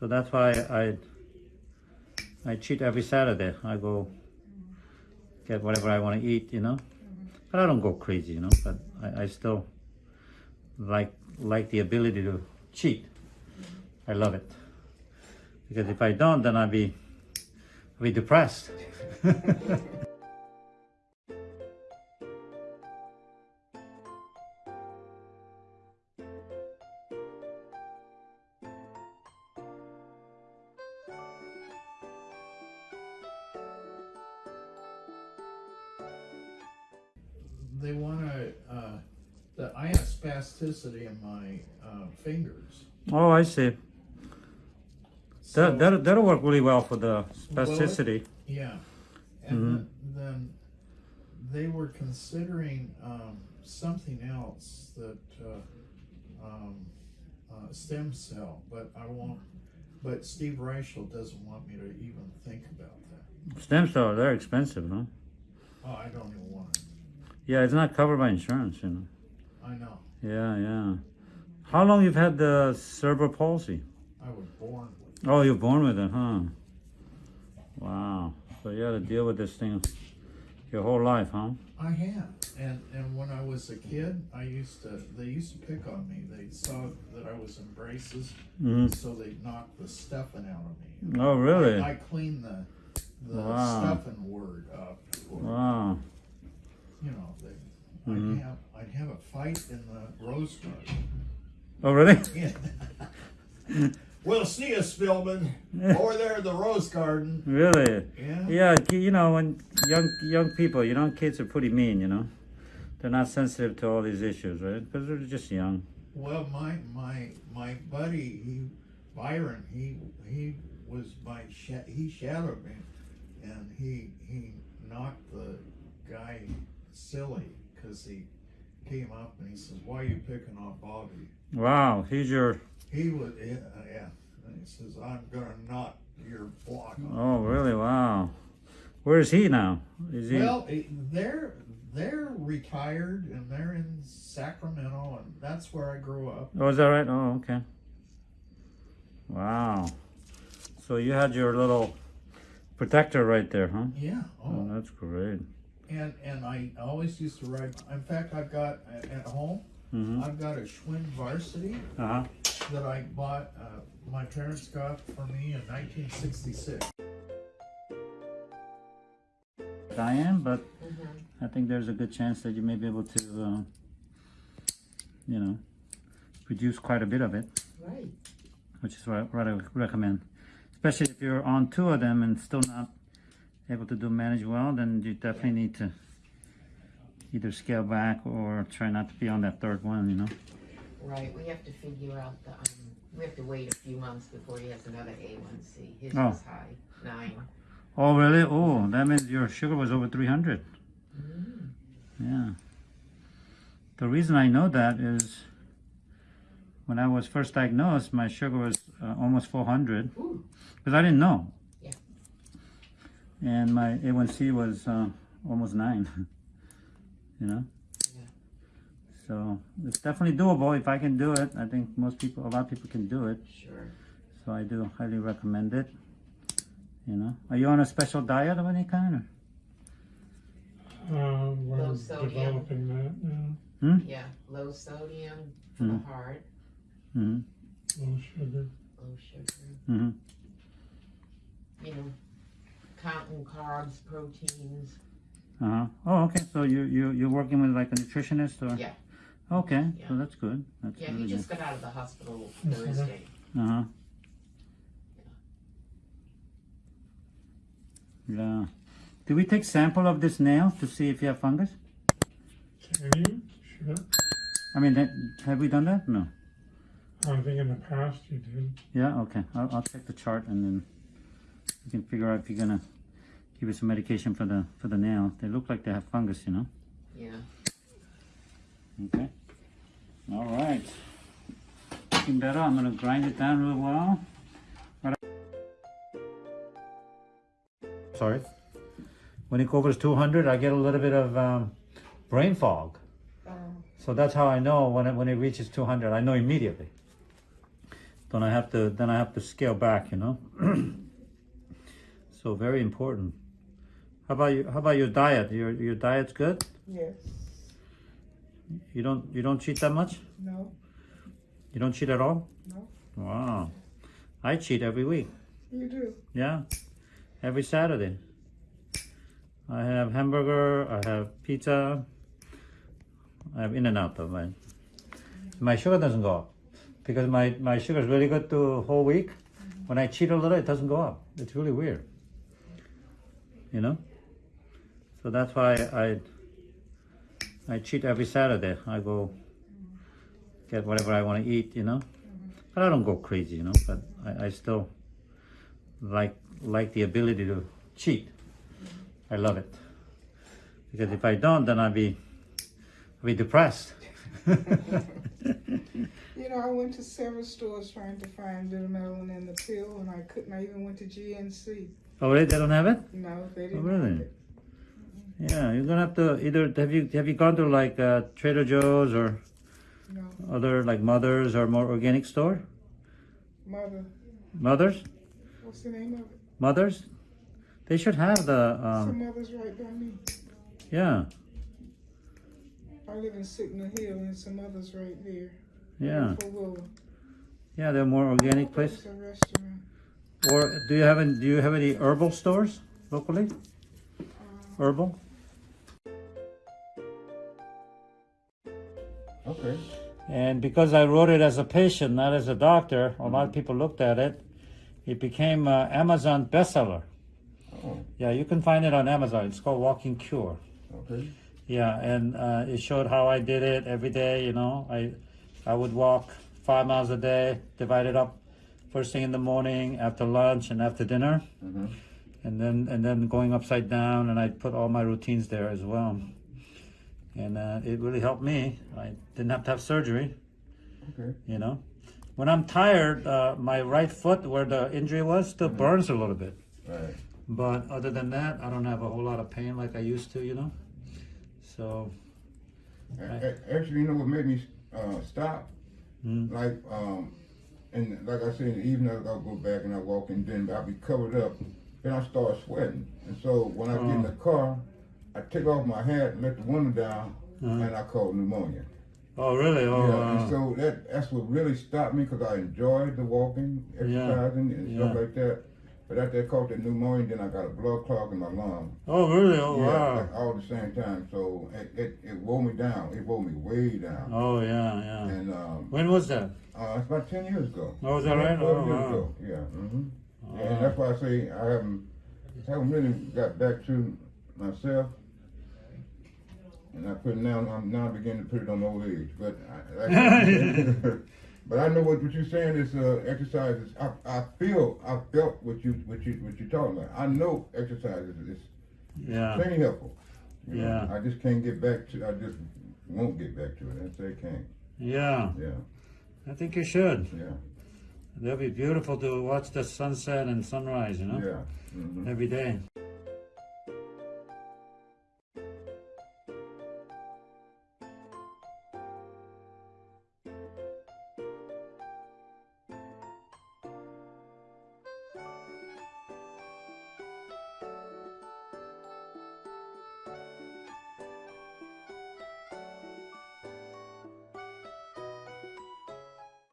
So that's why I I cheat every Saturday. I go get whatever I want to eat, you know. Mm-hmm. But I don't go crazy, you know. But I, I still like like the ability to cheat. I love it because if I don't, then I'll be I'll be depressed. They wanna, uh, the, I have spasticity in my, uh, fingers. oh, I see. So- That that that'll work really well for the spasticity. Yeah, and then, then they were considering, um, something else that, uh, um, uh, stem cell, but I won't, but Steve Reichel doesn't want me to even think about that. Stem cells they're expensive, no? Oh, I don't even want it, Yeah, it's not covered by insurance, you know. I know, Yeah, yeah. How long you've had the cerebral palsy? I was born with it. Oh, you're born with it, huh? Wow. So you had to deal with this thing your whole life, huh? I have, and and when I was a kid, I used to. They used to pick on me. They saw that I was in braces, hmm so they knocked the stuffing out of me. Oh, really? I, I cleaned the the Wow. stuffing word up. Wow. You know, they. I'd mm-hmm. have I'd have a fight in the rose garden. Oh, really? we'll see you, Spillman, over there in the rose garden. Really? Yeah. Yeah, you know, when young young people, you know, kids are pretty mean, you know. They're not sensitive to all these issues, right? Because they're just young. Well, my my my buddy, he Byron, he he was my he shadowed me, and he he knocked the guy silly because he came up and he says, "Why are you picking on Bobby?" Wow, he's your. He was yeah, yeah. and he says, "I'm gonna knock your block." off." Oh, really? Wow. Where is he now? Is he? Well, they're they're retired and they're in Sacramento, and that's where I grew up. Oh, is that right? Oh, okay. Wow. So you had your little protector right there, huh? Yeah. Oh, oh that's great. And and I always used to ride. In fact, I've got at at home. Mm-hmm. I've got a Schwinn Varsity Uh huh. that I bought. Uh, my parents got for me in 1966. I am, but I think there's a good chance that you may be able to, uh, you know, produce quite a bit of it, Right. which is what, what I would recommend. Especially if you're on two of them and still not able to do manage well, then you definitely need to either scale back or try not to be on that third one, you know. Right. We have to figure out the. Um, we have to wait a few months before he has another A1C. His Oh. was high, nine. Oh, really? Oh, that means your sugar was over 300. Mm. Yeah. The reason I know that is when I was first diagnosed, my sugar was uh, almost 400 Ooh. because I didn't know. Yeah. And my A1C was uh, almost 9. you know? Yeah. So it's definitely doable. If I can do it, I think most people, a lot of people can do it. Sure. So I do highly recommend it. You know, are you on a special diet of any kind? Or? Uh, we're Low sodium. developing that now. Yeah. Low sodium for Mm. the heart. Mm-hmm. Low sugar. Low sugar. Mm-hmm. You know, counting carbs, proteins. Uh-huh. Oh, okay. So you you you're working with like a nutritionist or? Yeah. Okay. Yeah. So that's good. That's Yeah. really He just got out of the hospital. Thursday. good. Uh-huh. Yeah. Do we take sample of this nail to see if you have fungus? Can you? Sure. I mean, that, have we done that? No. I think in the past you did. Yeah. Okay. I'll I'll check the chart and then you can figure out if you're gonna give us some medication for the for the nail. They look like they have fungus, you know. Yeah. Okay. All right. Looking better. I'm gonna grind it down real well. Sorry. When it covers 200, I get a little bit of um, brain fog. So that's how I know when it, when it reaches 200. I know immediately. then I have to then I have to scale back, you know. so very important. How about you? How about your diet? Your your diet's good. Yes. You don't you don't cheat that much. No. You don't cheat at all. No. Wow, I cheat every week. You do. Yeah, every Saturday. I have hamburger. I have pizza. I have In-N-Out though. My my sugar doesn't go up because my my sugar is really good the whole week. When I cheat a little, it doesn't go up. It's really weird. You know. So that's why I I cheat every Saturday. I go get whatever I want to eat. You know, but I don't go crazy. You know, but I, I still like like the ability to cheat. I love it because if I don't, then I'll be I'll be depressed. You know, I went to several stores trying to find Vitamelon in the pill, and I couldn't. I even went to GNC. oh, really? They don't have it? No, they Oh, didn't. Oh, really? Yeah, you're gonna have to either have you have you gone to like uh, Trader Joe's or No, other like Mothers or more organic store? mother. Mothers, What's the name of it? Mothers, they should have the Some um, mother's right by me. yeah I live in Signal Hill, and some others right there. yeah yeah they're more organic place. Or do you have any, do you have any herbal stores locally? Herbal? Okay. And because I wrote it as a patient, not as a doctor, a lot of people looked at it. It became an Amazon bestseller. Oh, Yeah, you can find it on Amazon. It's called Walking Cure. okay. Yeah, and uh, it showed how I did it every day. You know, I I would walk five miles a day, divided up first thing in the morning, after lunch, and after dinner, Mm-hmm. and then and then going upside down, and I put all my routines there as well. And uh, it really helped me. I didn't have to have surgery. Okay. You know, when I'm tired, uh, my right foot where the injury was still burns a little bit. Right. But other than that, I don't have a whole lot of pain like I used to. You know, so. A- Actually, you know what made me uh, stop? Mm. Like, um, and like I said, in the evening I'll go back and I walk and then I'll be covered up. Then I start sweating. And so when I get in the car, I take off my hat and let the window down Uh-huh. and I caught pneumonia. Oh, really? Oh, yeah, wow. and so that that's what really stopped me because I enjoyed the walking, exercising, and stuff yeah. like that. But after I caught the pneumonia, then I got a blood clot in my lung. oh, really? Oh, yeah, wow. like all at the same time. So it, it, it wore me down. It wore me way down. Oh, yeah, yeah. And um, When was that? uh, it's about ten years ago. Oh, is that right? 12 Oh, years wow. ago. Yeah. Mm -hmm. Oh. And that's why I say I haven't haven't really got back to myself. And I put now. I'm now beginning to put it on old age. But I, I but I know what, what you're saying is uh, exercise is. I, I feel I felt what you what you what you're talking about. I know exercise is, is Yeah, plenty helpful. You know, Yeah. I just can't get back to. I just won't get back to it. I can't. yeah. Yeah. I think you should. Yeah. That'd be beautiful to watch the sunset and sunrise, you know, Yeah. hmm every day.